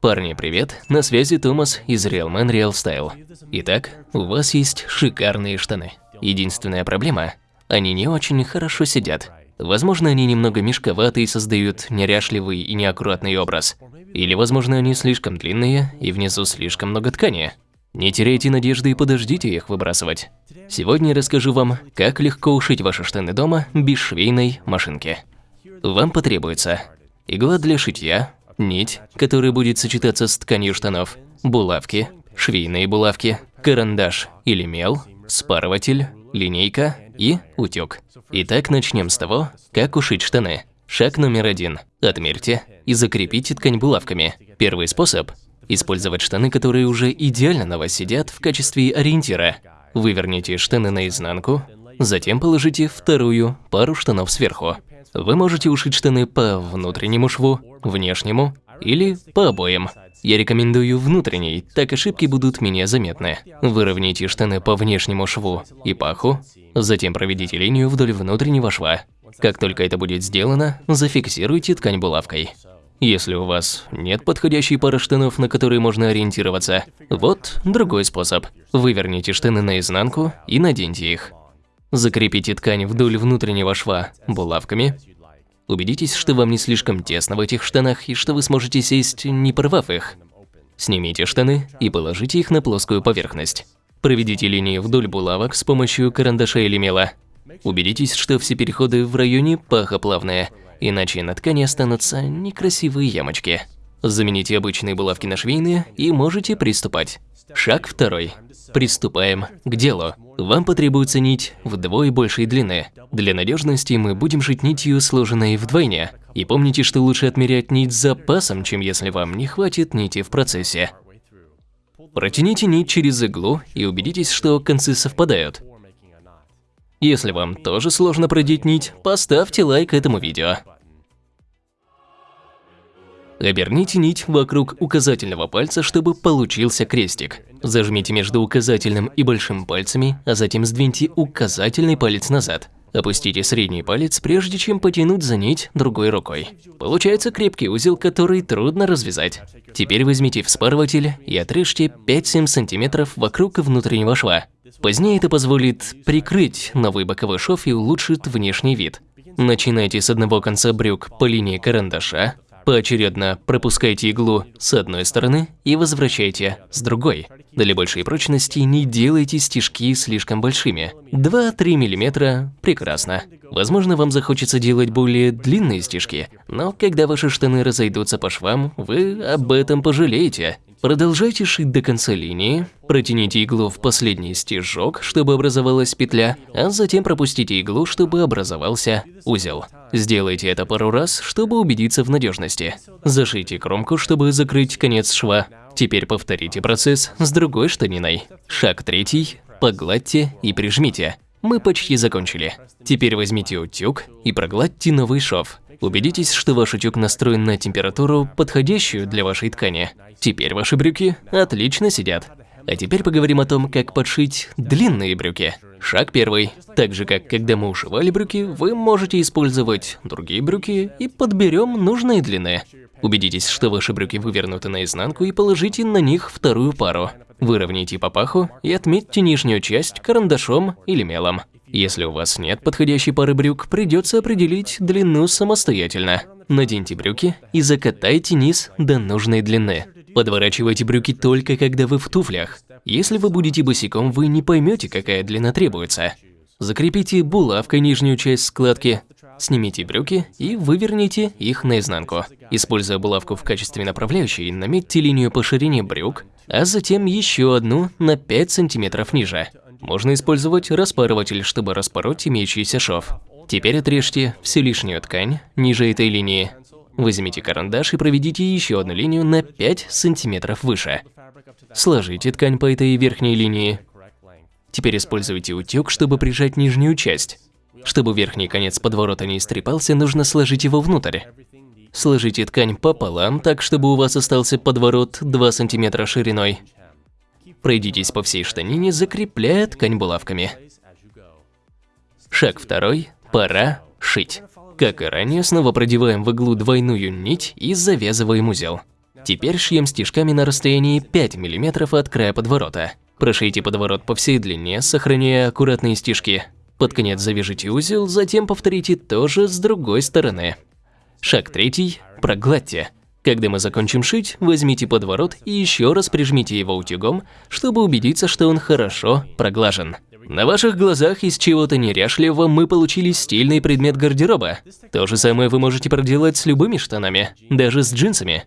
Парни, привет! На связи Томас из Real Man Real Style. Итак, у вас есть шикарные штаны. Единственная проблема – они не очень хорошо сидят. Возможно, они немного мешковаты и создают неряшливый и неаккуратный образ. Или, возможно, они слишком длинные и внизу слишком много ткани. Не теряйте надежды и подождите их выбрасывать. Сегодня я расскажу вам, как легко ушить ваши штаны дома без швейной машинки. Вам потребуется игла для шитья, нить, которая будет сочетаться с тканью штанов, булавки, швейные булавки, карандаш или мел, спарыватель, линейка и утюг. Итак, начнем с того, как ушить штаны. Шаг номер один. Отмерьте и закрепите ткань булавками. Первый способ – использовать штаны, которые уже идеально на вас сидят в качестве ориентира. Выверните штаны наизнанку, затем положите вторую пару штанов сверху. Вы можете ушить штаны по внутреннему шву, внешнему или по обоим. Я рекомендую внутренний, так ошибки будут менее заметны. Выровняйте штаны по внешнему шву и паху, затем проведите линию вдоль внутреннего шва. Как только это будет сделано, зафиксируйте ткань булавкой. Если у вас нет подходящей пары штанов, на которые можно ориентироваться, вот другой способ. Выверните штаны наизнанку и наденьте их. Закрепите ткань вдоль внутреннего шва булавками. Убедитесь, что вам не слишком тесно в этих штанах и что вы сможете сесть, не порвав их. Снимите штаны и положите их на плоскую поверхность. Проведите линии вдоль булавок с помощью карандаша или мела. Убедитесь, что все переходы в районе паха плавные, иначе на ткани останутся некрасивые ямочки. Замените обычные булавки на швейные и можете приступать. Шаг второй. Приступаем к делу. Вам потребуется нить вдвое большей длины. Для надежности мы будем шить нитью, сложенной вдвойне. И помните, что лучше отмерять нить с запасом, чем если вам не хватит нити в процессе. Протяните нить через иглу и убедитесь, что концы совпадают. Если вам тоже сложно продеть нить, поставьте лайк этому видео. Оберните нить вокруг указательного пальца, чтобы получился крестик. Зажмите между указательным и большим пальцами, а затем сдвиньте указательный палец назад. Опустите средний палец, прежде чем потянуть за нить другой рукой. Получается крепкий узел, который трудно развязать. Теперь возьмите вспарыватель и отрежьте 5-7 см вокруг внутреннего шва. Позднее это позволит прикрыть новый боковой шов и улучшит внешний вид. Начинайте с одного конца брюк по линии карандаша, Поочередно пропускайте иглу с одной стороны и возвращайте с другой. Для большей прочности не делайте стежки слишком большими. 2-3 мм – прекрасно. Возможно, вам захочется делать более длинные стежки, но когда ваши штаны разойдутся по швам, вы об этом пожалеете. Продолжайте шить до конца линии, протяните иглу в последний стежок, чтобы образовалась петля, а затем пропустите иглу, чтобы образовался узел. Сделайте это пару раз, чтобы убедиться в надежности. Зашейте кромку, чтобы закрыть конец шва. Теперь повторите процесс с другой штаниной. Шаг третий. Погладьте и прижмите. Мы почти закончили. Теперь возьмите утюг и прогладьте новый шов. Убедитесь, что ваш утюг настроен на температуру, подходящую для вашей ткани. Теперь ваши брюки отлично сидят. А теперь поговорим о том, как подшить длинные брюки. Шаг первый. Так же, как когда мы ушивали брюки, вы можете использовать другие брюки и подберем нужные длины. Убедитесь, что ваши брюки вывернуты наизнанку и положите на них вторую пару. Выровняйте по паху и отметьте нижнюю часть карандашом или мелом. Если у вас нет подходящей пары брюк, придется определить длину самостоятельно. Наденьте брюки и закатайте низ до нужной длины. Подворачивайте брюки только когда вы в туфлях. Если вы будете босиком, вы не поймете, какая длина требуется. Закрепите булавкой нижнюю часть складки, снимите брюки и выверните их наизнанку. Используя булавку в качестве направляющей, наметьте линию по ширине брюк, а затем еще одну на 5 сантиметров ниже. Можно использовать распарыватель, чтобы распороть имеющийся шов. Теперь отрежьте всю лишнюю ткань ниже этой линии. Возьмите карандаш и проведите еще одну линию на 5 сантиметров выше. Сложите ткань по этой верхней линии. Теперь используйте утюг, чтобы прижать нижнюю часть. Чтобы верхний конец подворота не истрепался, нужно сложить его внутрь. Сложите ткань пополам, так чтобы у вас остался подворот 2 см шириной. Пройдитесь по всей штанине, закрепляя ткань булавками. Шаг второй. Пора шить. Как и ранее, снова продеваем в иглу двойную нить и завязываем узел. Теперь шьем стежками на расстоянии 5 мм от края подворота. Прошейте подворот по всей длине, сохраняя аккуратные стежки. Под конец завяжите узел, затем повторите то же с другой стороны. Шаг третий. Прогладьте. Когда мы закончим шить, возьмите подворот и еще раз прижмите его утюгом, чтобы убедиться, что он хорошо проглажен. На ваших глазах из чего-то неряшливого мы получили стильный предмет гардероба. То же самое вы можете проделать с любыми штанами, даже с джинсами.